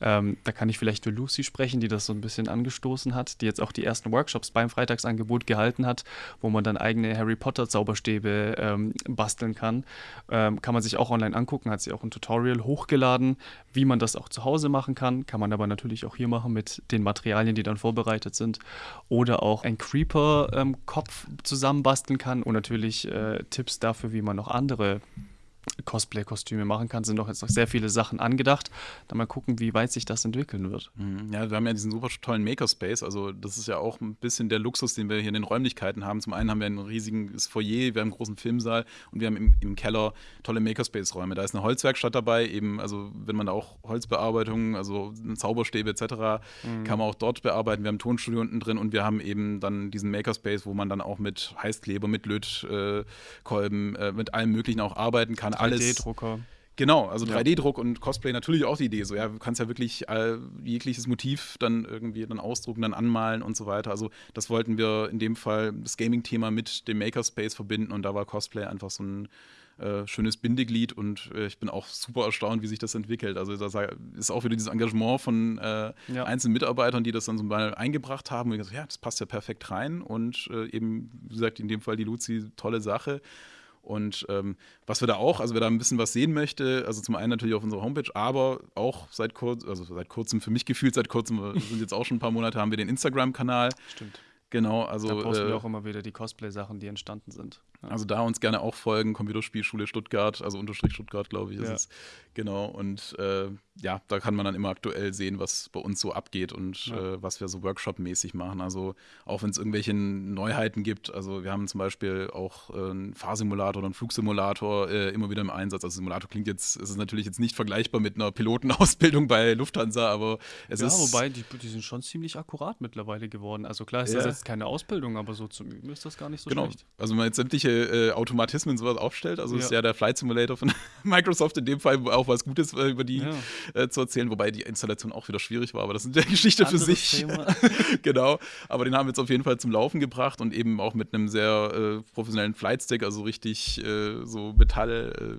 ähm, da kann ich vielleicht für Lucy sprechen, die das so ein bisschen angestoßen hat, die jetzt auch die ersten Workshops beim Freitagsangebot gehalten hat, wo man dann eigene Harry Potter Zauberstäbe ähm, basteln kann. Ähm, kann man sich auch online angucken, hat sie auch ein Tutorial hochgeladen, wie man das auch zu Hause machen kann. Kann man aber natürlich auch hier machen mit den Materialien, die dann vorbereitet sind. Oder auch ein Creeper-Kopf zusammenbasteln kann und natürlich äh, Tipps dafür, wie man noch andere Cosplay-Kostüme machen kann. Sind doch jetzt noch sehr viele Sachen angedacht. Dann mal gucken, wie weit sich das entwickeln wird. Mhm. Ja, wir haben ja diesen super tollen Makerspace. Also, das ist ja auch ein bisschen der Luxus, den wir hier in den Räumlichkeiten haben. Zum einen haben wir ein riesiges Foyer, wir haben einen großen Filmsaal und wir haben im, im Keller tolle Makerspace-Räume. Da ist eine Holzwerkstatt dabei, eben, also wenn man da auch Holzbearbeitung, also Zauberstäbe etc., kann man auch dort bearbeiten. Wir haben ein Tonstudio unten drin und wir haben eben dann diesen Makerspace, wo man dann auch mit Heißkleber, mit Lötkolben, äh, mit allem Möglichen auch arbeiten kann. Alles 3D-Drucker. Genau, also Ja. 3D-Druck und Cosplay natürlich auch die Idee. So, ja, du kannst ja wirklich äh, jegliches Motiv dann irgendwie dann ausdrucken, dann anmalen und so weiter. Also das wollten wir in dem Fall das Gaming-Thema mit dem Makerspace verbinden und da war Cosplay einfach so ein äh, schönes Bindeglied und äh, ich bin auch super erstaunt, wie sich das entwickelt. Also da ist auch wieder dieses Engagement von äh, Ja. einzelnen Mitarbeitern, die das dann so mal eingebracht haben. Und ich gesagt, ja, das passt ja perfekt rein und äh, eben, wie gesagt, in dem Fall die Luzi, tolle Sache. Und ähm, was wir da auch, also wer da ein bisschen was sehen möchte, also zum einen natürlich auf unserer Homepage, aber auch seit kurz, also seit kurzem, für mich gefühlt seit kurzem, sind jetzt auch schon ein paar Monate, haben wir den Instagram-Kanal. Stimmt. Genau, also, Da posten äh, wir auch immer wieder die Cosplay-Sachen, die entstanden sind. Ja. also da uns gerne auch folgen, Computerspielschule Stuttgart, also Unterstrich Stuttgart, glaube ich, ist Ja. es. Genau, und äh, ja, da kann man dann immer aktuell sehen, was bei uns so abgeht und Ja. äh, was wir so Workshop-mäßig machen. Also auch wenn es irgendwelche Neuheiten gibt, also wir haben zum Beispiel auch äh, einen Fahrsimulator oder einen Flugsimulator äh, immer wieder im Einsatz. Also Simulator klingt jetzt, es ist natürlich jetzt nicht vergleichbar mit einer Pilotenausbildung bei Lufthansa, aber es ja, ist. wobei, die, die sind schon ziemlich akkurat mittlerweile geworden. Also klar ist Ja. das jetzt keine Ausbildung, aber so zum Üben ist das gar nicht so Genau. schlecht. Also man jetzt sämtliche äh, Automatismen sowas aufstellt, also ist Ja. ja der Flight Simulator von Microsoft in dem Fall auch was Gutes äh, über die Ja. äh, zu erzählen, wobei die Installation auch wieder schwierig war, aber das ist eine Geschichte für Anderes sich. Thema. genau, aber den haben wir jetzt auf jeden Fall zum Laufen gebracht und eben auch mit einem sehr äh, professionellen Flightstick, also richtig äh, so Metall, äh,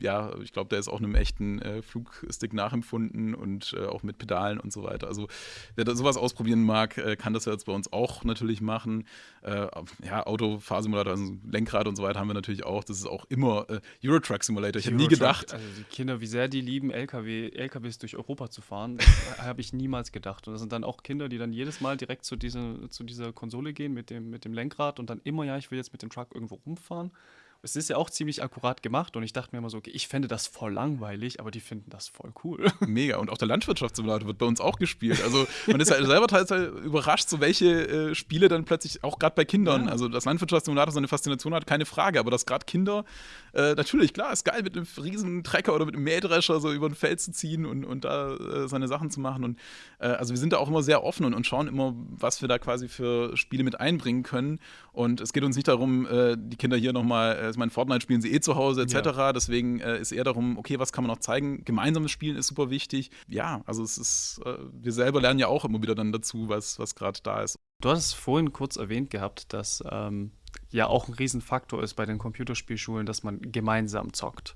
ja, ich glaube, der ist auch einem echten äh, Flugstick nachempfunden und äh, auch mit Pedalen und so weiter. Also wer da sowas ausprobieren mag, äh, kann das jetzt bei uns auch natürlich machen. Äh, ja, Autofahrsimulator, also Lenkrad und so weiter haben wir natürlich auch. Das ist auch immer äh, Eurotruck Simulator. Ich habe nie gedacht. Also die Kinder, wie sehr die lieben, LKW, LKWs durch Europa zu fahren, habe ich niemals gedacht. Und das sind dann auch Kinder, die dann jedes Mal direkt zu, diese, zu dieser Konsole gehen mit dem, mit dem Lenkrad und dann immer, ja, ich will jetzt mit dem Truck irgendwo rumfahren. Es ist ja auch ziemlich akkurat gemacht und ich dachte mir immer so, okay, ich fände das voll langweilig, aber die finden das voll cool. Mega. Und auch der Landwirtschaftssimulator wird bei uns auch gespielt. Also man ist ja selber teilweise überrascht, so welche äh, Spiele dann plötzlich, auch gerade bei Kindern, ja. also das Landwirtschaftssimulator seine Faszination hat, keine Frage, aber dass gerade Kinder, äh, natürlich, klar, ist geil, mit einem riesen Trecker oder mit einem Mähdrescher so über ein Feld zu ziehen und, und da äh, seine Sachen zu machen. Und äh, also wir sind da auch immer sehr offen und, und schauen immer, was wir da quasi für Spiele mit einbringen können. Und es geht uns nicht darum, äh, die Kinder hier nochmal, äh, ich meine, Fortnite spielen sie eh zu Hause etc. Ja. Deswegen äh, ist eher darum, okay, was kann man noch zeigen? Gemeinsames Spielen ist super wichtig. Ja, also es ist, äh, wir selber lernen ja auch immer wieder dann dazu, was, was gerade da ist. Du hast es vorhin kurz erwähnt gehabt, dass ähm, ja auch ein Riesenfaktor ist bei den Computerspielschulen, dass man gemeinsam zockt.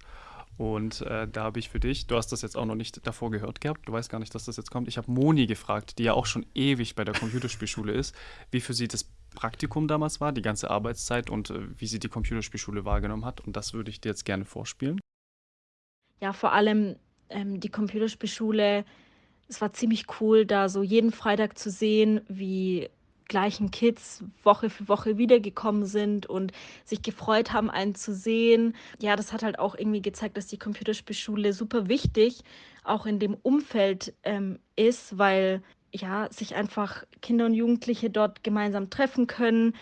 Und äh, da habe ich für dich, du hast das jetzt auch noch nicht davor gehört gehabt, du weißt gar nicht, dass das jetzt kommt. Ich habe Moni gefragt, die ja auch schon ewig bei der Computerspielschule ist, wie für sie das Praktikum damals war, die ganze Arbeitszeit und äh, wie sie die Computerspielschule wahrgenommen hat. Und das würde ich dir jetzt gerne vorspielen. Ja, vor allem ähm, die Computerspielschule, es war ziemlich cool, da so jeden Freitag zu sehen, wie gleichen Kids Woche für Woche wiedergekommen sind und sich gefreut haben, einen zu sehen. Ja, das hat halt auch irgendwie gezeigt, dass die Computerspielschule super wichtig auch in dem Umfeld ähm, ist, weil ja sich einfach Kinder und Jugendliche dort gemeinsam treffen können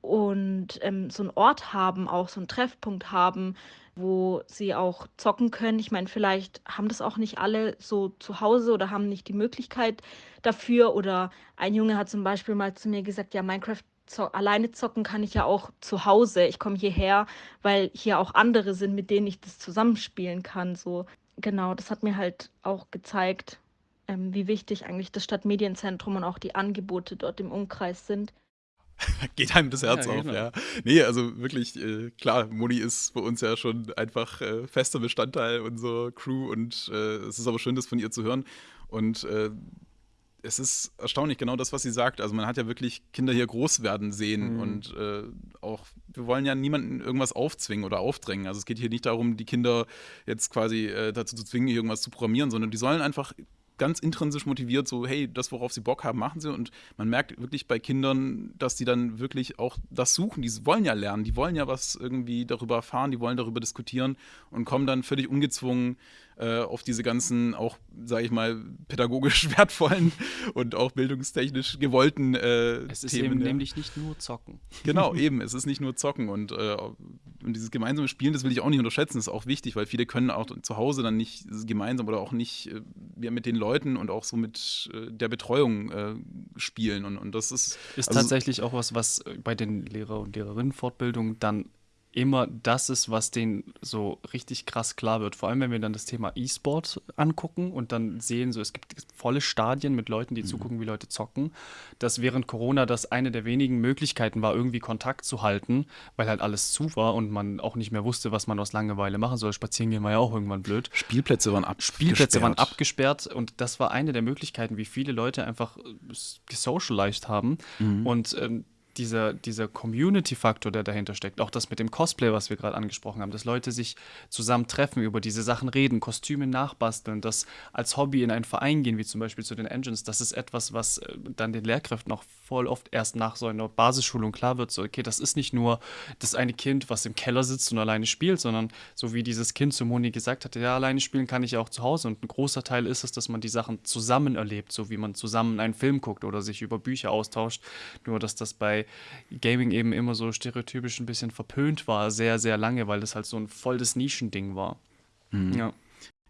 und ähm, so einen Ort haben, auch so einen Treffpunkt haben, wo sie auch zocken können. Ich meine, vielleicht haben das auch nicht alle so zu Hause oder haben nicht die Möglichkeit dafür. Oder ein Junge hat zum Beispiel mal zu mir gesagt, ja, Minecraft zo alleine zocken kann ich ja auch zu Hause. Ich komme hierher, weil hier auch andere sind, mit denen ich das zusammenspielen kann. So genau, das hat mir halt auch gezeigt, ähm, wie wichtig eigentlich das Stadtmedienzentrum und auch die Angebote dort im Umkreis sind. Geht einem das Herz ja, auf, genau. ja. Nee, also wirklich, äh, klar, Moni ist bei uns ja schon einfach äh, fester Bestandteil unserer Crew und äh, es ist aber schön, das von ihr zu hören. Und äh, es ist erstaunlich, genau das, was sie sagt. Also man hat ja wirklich Kinder hier groß werden sehen mhm. und äh, auch, wir wollen ja niemanden irgendwas aufzwingen oder aufdrängen. Also es geht hier nicht darum, die Kinder jetzt quasi äh, dazu zu zwingen, irgendwas zu programmieren, sondern die sollen einfach ganz intrinsisch motiviert, so, hey, das, worauf sie Bock haben, machen sie. Und man merkt wirklich bei Kindern, dass die dann wirklich auch das suchen. Die wollen ja lernen, die wollen ja was irgendwie darüber erfahren, die wollen darüber diskutieren und kommen dann völlig ungezwungen äh, auf diese ganzen auch, sage ich mal, pädagogisch wertvollen und auch bildungstechnisch gewollten äh, es ist Themen, eben ja. nämlich nicht nur Zocken. Genau, eben. Es ist nicht nur Zocken und, äh, und dieses gemeinsame Spielen, das will ich auch nicht unterschätzen, ist auch wichtig, weil viele können auch zu Hause dann nicht gemeinsam oder auch nicht äh, mit den Leuten und auch so mit äh, der Betreuung äh, spielen. Und, und das ist ist also tatsächlich auch was, was bei den Lehrer- und Lehrerinnenfortbildungen dann immer das ist, was denen so richtig krass klar wird. Vor allem, wenn wir dann das Thema E-Sport angucken und dann sehen, so es gibt volle Stadien mit Leuten, die mhm. zugucken, wie Leute zocken, dass während Corona das eine der wenigen Möglichkeiten war, irgendwie Kontakt zu halten, weil halt alles zu war und man auch nicht mehr wusste, was man aus Langeweile machen soll. Spazieren gehen war ja auch irgendwann blöd. Spielplätze waren abgesperrt. Spielplätze waren abgesperrt und das war eine der Möglichkeiten, wie viele Leute einfach gesocialized haben mhm. und ähm, dieser, dieser Community-Faktor, der dahinter steckt, auch das mit dem Cosplay, was wir gerade angesprochen haben, dass Leute sich zusammen treffen, über diese Sachen reden, Kostüme nachbasteln, das als Hobby in einen Verein gehen, wie zum Beispiel zu den Engines, das ist etwas, was äh, dann den Lehrkräften auch voll oft erst nach so einer Basisschulung klar wird, so, okay, das ist nicht nur das eine Kind, was im Keller sitzt und alleine spielt, sondern so wie dieses Kind zu Moni gesagt hatte, ja, alleine spielen kann ich ja auch zu Hause. Und ein großer Teil ist es, dass man die Sachen zusammen erlebt, so wie man zusammen einen Film guckt oder sich über Bücher austauscht, nur dass das bei Gaming eben immer so stereotypisch ein bisschen verpönt war, sehr, sehr lange, weil das halt so ein voll das Nischending war. Mhm. Ja.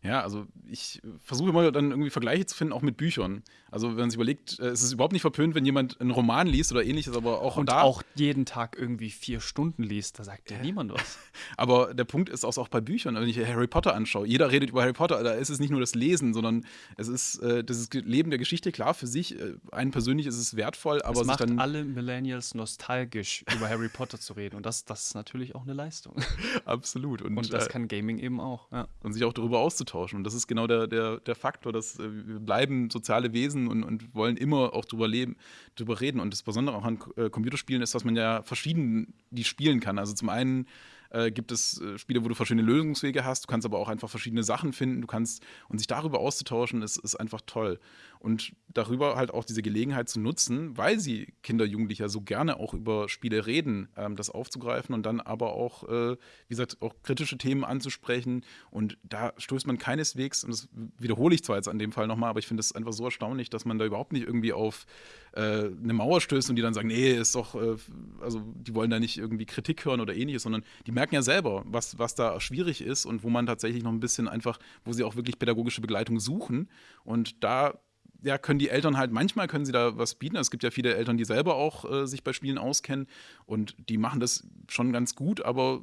Ja, also ich versuche immer dann irgendwie Vergleiche zu finden, auch mit Büchern. Also wenn man sich überlegt, äh, es ist überhaupt nicht verpönt, wenn jemand einen Roman liest oder ähnliches, aber auch und da. auch jeden Tag irgendwie vier Stunden liest, da sagt ja niemand was. aber der Punkt ist auch, bei Büchern, wenn ich Harry Potter anschaue, jeder redet über Harry Potter, da ist es nicht nur das Lesen, sondern es ist äh, das Leben der Geschichte, klar, für sich, äh, einen persönlich ist es wertvoll, aber es macht dann alle Millennials nostalgisch, über Harry Potter zu reden und das, das ist natürlich auch eine Leistung. Absolut. Und, und das äh, kann Gaming eben auch. Ja. Und sich auch darüber auszutauschen. Und das ist genau der, der, der Faktor, dass äh, wir bleiben soziale Wesen und, und wollen immer auch drüber leben, drüber reden. Und das Besondere auch an äh, Computerspielen ist, dass man ja verschieden die spielen kann. Also zum einen äh, gibt es äh, Spiele, wo du verschiedene Lösungswege hast. Du kannst aber auch einfach verschiedene Sachen finden. Du kannst und sich darüber auszutauschen, ist, ist einfach toll. Und darüber halt auch diese Gelegenheit zu nutzen, weil sie Kinder, Jugendliche so gerne auch über Spiele reden, ähm, das aufzugreifen und dann aber auch, äh, wie gesagt, auch kritische Themen anzusprechen. Und da stößt man keineswegs, und das wiederhole ich zwar jetzt an dem Fall nochmal, aber ich finde es einfach so erstaunlich, dass man da überhaupt nicht irgendwie auf äh, eine Mauer stößt und die dann sagen, nee, ist doch, äh, also die wollen da nicht irgendwie Kritik hören oder ähnliches, sondern die merken ja selber, was, was da schwierig ist und wo man tatsächlich noch ein bisschen einfach, wo sie auch wirklich pädagogische Begleitung suchen. Und da ja, können die Eltern halt, manchmal können sie da was bieten. Es gibt ja viele Eltern, die selber auch äh, sich bei Spielen auskennen und die machen das schon ganz gut, aber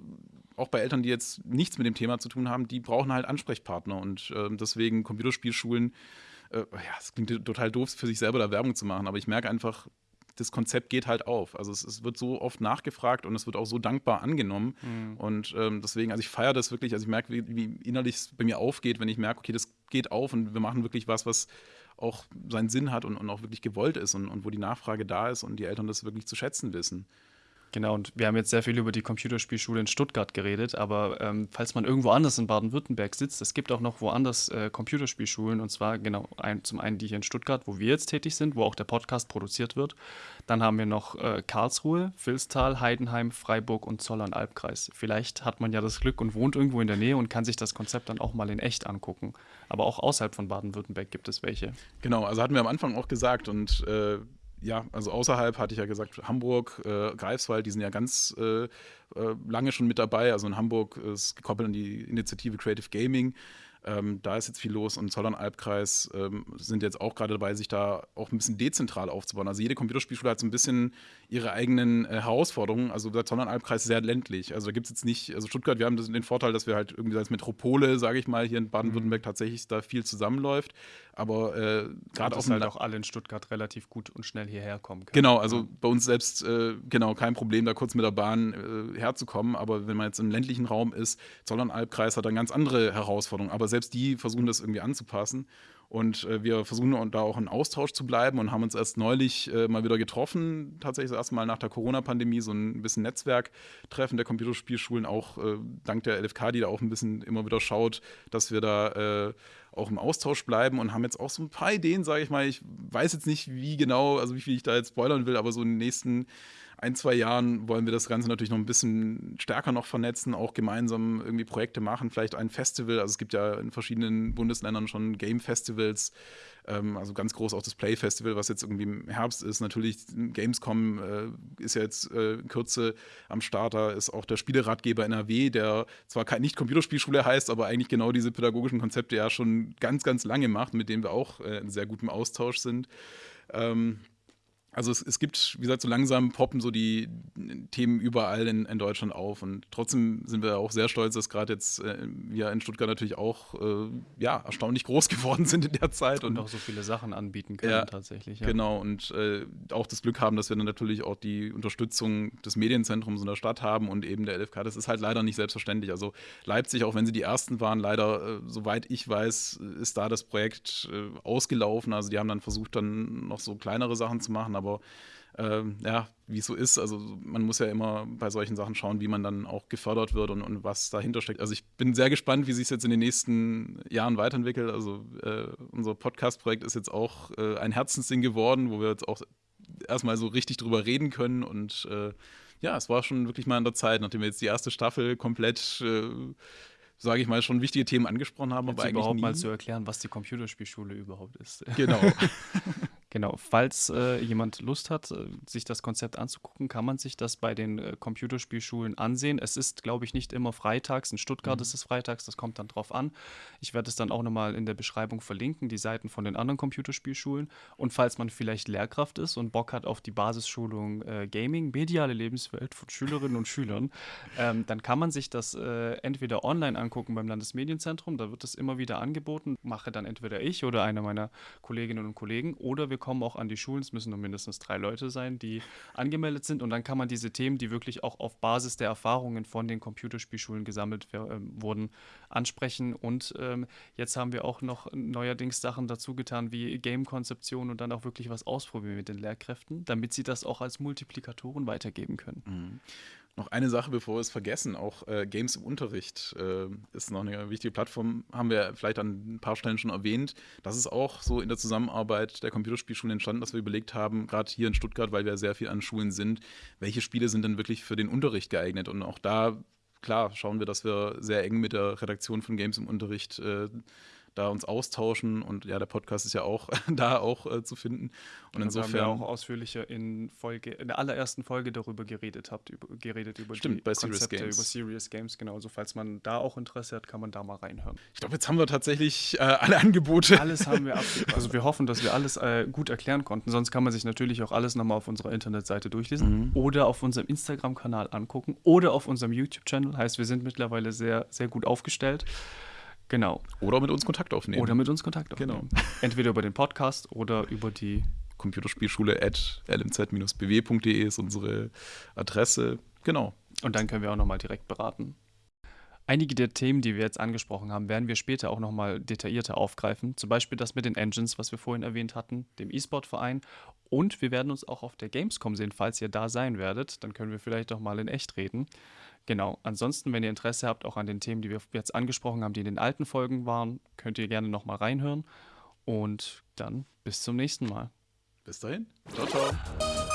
auch bei Eltern, die jetzt nichts mit dem Thema zu tun haben, die brauchen halt Ansprechpartner und äh, deswegen Computerspielschulen, äh, ja, es klingt total doof, für sich selber da Werbung zu machen, aber ich merke einfach, das Konzept geht halt auf. Also es, es, wird so oft nachgefragt und es wird auch so dankbar angenommen. Mhm. Und ähm, deswegen, also ich feiere das wirklich, also ich merke, wie, wie innerlich es bei mir aufgeht, wenn ich merke, okay, das geht auf und wir machen wirklich was, was auch seinen Sinn hat und, und auch wirklich gewollt ist und, und wo die Nachfrage da ist und die Eltern das wirklich zu schätzen wissen. Genau, und wir haben jetzt sehr viel über die Computerspielschule in Stuttgart geredet, aber ähm, falls man irgendwo anders in Baden-Württemberg sitzt, es gibt auch noch woanders äh, Computerspielschulen und zwar genau ein, zum einen die hier in Stuttgart, wo wir jetzt tätig sind, wo auch der Podcast produziert wird. Dann haben wir noch äh, Karlsruhe, Vilstal, Heidenheim, Freiburg und Zollern-Albkreis. Vielleicht hat man ja das Glück und wohnt irgendwo in der Nähe und kann sich das Konzept dann auch mal in echt angucken. Aber auch außerhalb von Baden-Württemberg gibt es welche. Genau, also hatten wir am Anfang auch gesagt und äh, ja, also außerhalb hatte ich ja gesagt, Hamburg, äh, Greifswald, die sind ja ganz äh, äh lange schon mit dabei. Also in Hamburg ist gekoppelt an die Initiative Creative Gaming. Ähm, da ist jetzt viel los und Zollern-Albkreis ähm, sind jetzt auch gerade dabei, sich da auch ein bisschen dezentral aufzubauen. Also jede Computerspielschule hat so ein bisschen ihre eigenen äh, Herausforderungen. Also der Zollern-Albkreis ist sehr ländlich. Also da gibt es jetzt nicht, also Stuttgart, wir haben den Vorteil, dass wir halt irgendwie als Metropole, sage ich mal, hier in Baden-Württemberg tatsächlich da viel zusammenläuft. Aber äh, gerade auch halt auch alle in Stuttgart relativ gut und schnell hierher kommen können. Genau, also bei uns selbst äh, genau kein Problem, da kurz mit der Bahn äh, herzukommen. Aber wenn man jetzt im ländlichen Raum ist, Zollern-Albkreis hat dann ganz andere Herausforderungen. Aber selbst die versuchen das irgendwie anzupassen. Und äh, wir versuchen da auch in Austausch zu bleiben und haben uns erst neulich äh, mal wieder getroffen, tatsächlich das erste Mal nach der Corona-Pandemie, so ein bisschen Netzwerktreffen der Computerspielschulen, auch äh, dank der LFK, die da auch ein bisschen immer wieder schaut, dass wir da äh, auch im Austausch bleiben und haben jetzt auch so ein paar Ideen, sage ich mal. Ich weiß jetzt nicht, wie genau, also wie viel ich da jetzt spoilern will, aber so in den nächsten ein, zwei Jahren wollen wir das Ganze natürlich noch ein bisschen stärker noch vernetzen, auch gemeinsam irgendwie Projekte machen, vielleicht ein Festival. Also es gibt ja in verschiedenen Bundesländern schon Game-Festivals, ähm, also ganz groß auch das Play-Festival, was jetzt irgendwie im Herbst ist. Natürlich Gamescom äh, ist ja jetzt äh, in Kürze am Starter, ist auch der Spieleratgeber NRW, der zwar nicht Computerspielschule heißt, aber eigentlich genau diese pädagogischen Konzepte ja schon ganz, ganz lange macht, mit dem wir auch äh, in sehr gutem Austausch sind. Ähm, also es, es, gibt, wie gesagt, so langsam poppen so die Themen überall in, in Deutschland auf. Und trotzdem sind wir auch sehr stolz, dass gerade jetzt äh, wir in Stuttgart natürlich auch äh, ja, erstaunlich groß geworden sind in der Zeit. Und, und auch so viele Sachen anbieten können ja, tatsächlich. Ja. Genau, und äh, auch das Glück haben, dass wir dann natürlich auch die Unterstützung des Medienzentrums in der Stadt haben und eben der LFK. Das ist halt leider nicht selbstverständlich. Also Leipzig, auch wenn sie die Ersten waren, leider, äh, soweit ich weiß, ist da das Projekt äh, ausgelaufen. Also die haben dann versucht, dann noch so kleinere Sachen zu machen, aber aber ähm, ja, wie es so ist, also man muss ja immer bei solchen Sachen schauen, wie man dann auch gefördert wird und, und was dahinter steckt. Also ich bin sehr gespannt, wie sich es jetzt in den nächsten Jahren weiterentwickelt. Also äh, unser Podcast-Projekt ist jetzt auch äh, ein Herzensding geworden, wo wir jetzt auch erstmal so richtig drüber reden können und äh, ja, es war schon wirklich mal an der Zeit, nachdem wir jetzt die erste Staffel komplett äh, sage ich mal, schon wichtige Themen angesprochen haben, Jetzt aber eigentlich überhaupt nie. mal zu erklären, was die Computerspielschule überhaupt ist. Genau. Genau, falls äh, jemand Lust hat, äh, sich das Konzept anzugucken, kann man sich das bei den äh, Computerspielschulen ansehen. Es ist, glaube ich, nicht immer freitags. In Stuttgart mhm. ist es freitags, das kommt dann drauf an. Ich werde es dann auch nochmal in der Beschreibung verlinken, die Seiten von den anderen Computerspielschulen. Und falls man vielleicht Lehrkraft ist und Bock hat auf die Basisschulung äh, Gaming, mediale Lebenswelt von Schülerinnen und Schülern, ähm, dann kann man sich das äh, entweder online angucken beim Landesmedienzentrum, da wird es immer wieder angeboten, mache dann entweder ich oder einer meiner Kolleginnen und Kollegen, oder wir wir kommen auch an die Schulen. Es müssen nur mindestens drei Leute sein, die angemeldet sind. Und dann kann man diese Themen, die wirklich auch auf Basis der Erfahrungen von den Computerspielschulen gesammelt äh, wurden, ansprechen. Und ähm, jetzt haben wir auch noch neuerdings Sachen dazu getan wie Game-Konzeption und dann auch wirklich was ausprobieren mit den Lehrkräften, damit sie das auch als Multiplikatoren weitergeben können. Mhm. Noch eine Sache, bevor wir es vergessen, auch äh, Games im Unterricht äh, ist noch eine wichtige Plattform, haben wir vielleicht an ein paar Stellen schon erwähnt. Das ist auch so in der Zusammenarbeit der Computerspielschulen entstanden, dass wir überlegt haben, gerade hier in Stuttgart, weil wir sehr viel an Schulen sind, welche Spiele sind denn wirklich für den Unterricht geeignet? Und auch da, klar, schauen wir, dass wir sehr eng mit der Redaktion von Games im Unterricht äh, da uns austauschen und ja, der Podcast ist ja auch da auch äh, zu finden. Und Ja, insofern wir haben ja auch ausführlicher in Folge, in der allerersten Folge darüber geredet habt, über, geredet über Stimmt, die bei Serious Konzepte, Games. über Serious Games, genau. Also falls man da auch Interesse hat, kann man da mal reinhören. ich glaube, jetzt haben wir tatsächlich äh, alle Angebote. Alles haben wir ab. Also wir hoffen, dass wir alles äh, gut erklären konnten. Sonst kann man sich natürlich auch alles nochmal auf unserer Internetseite durchlesen Mhm. oder auf unserem Instagram-Kanal angucken oder auf unserem YouTube-Channel. Heißt, wir sind mittlerweile sehr, sehr gut aufgestellt. Genau. Oder mit uns Kontakt aufnehmen. Oder mit uns Kontakt Genau. aufnehmen. Entweder über den Podcast oder über die Computerspielschule at lmz-bw.de ist unsere Adresse. Genau. Und dann können wir auch nochmal direkt beraten. Einige der Themen, die wir jetzt angesprochen haben, werden wir später auch nochmal detaillierter aufgreifen. Zum Beispiel das mit den Engines, was wir vorhin erwähnt hatten, dem E-Sport-Verein. Und wir werden uns auch auf der Gamescom sehen, falls ihr da sein werdet. Dann können wir vielleicht auch mal in echt reden. Genau. Ansonsten, wenn ihr Interesse habt, auch an den Themen, die wir jetzt angesprochen haben, die in den alten Folgen waren, könnt ihr gerne nochmal reinhören. Und dann bis zum nächsten Mal. Bis dahin. Ciao, ciao.